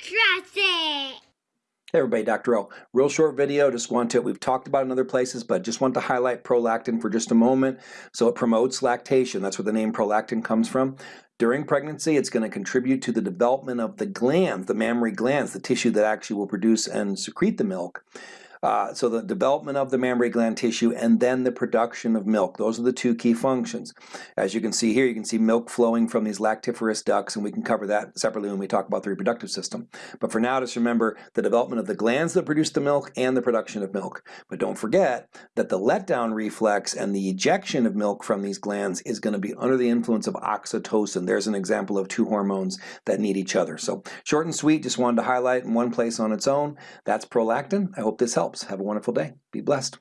It. Hey everybody, Dr. O. Real short video, just want to, we've talked about in other places, but just want to highlight prolactin for just a moment. So it promotes lactation, that's where the name prolactin comes from. During pregnancy, it's going to contribute to the development of the glands, the mammary glands, the tissue that actually will produce and secrete the milk. Uh, so the development of the mammary gland tissue and then the production of milk. Those are the two key functions. As you can see here, you can see milk flowing from these lactiferous ducts, and we can cover that separately when we talk about the reproductive system. But for now, just remember the development of the glands that produce the milk and the production of milk. But don't forget that the letdown reflex and the ejection of milk from these glands is going to be under the influence of oxytocin. There's an example of two hormones that need each other. So short and sweet, just wanted to highlight in one place on its own. That's prolactin. I hope this helps helps. Have a wonderful day. Be blessed.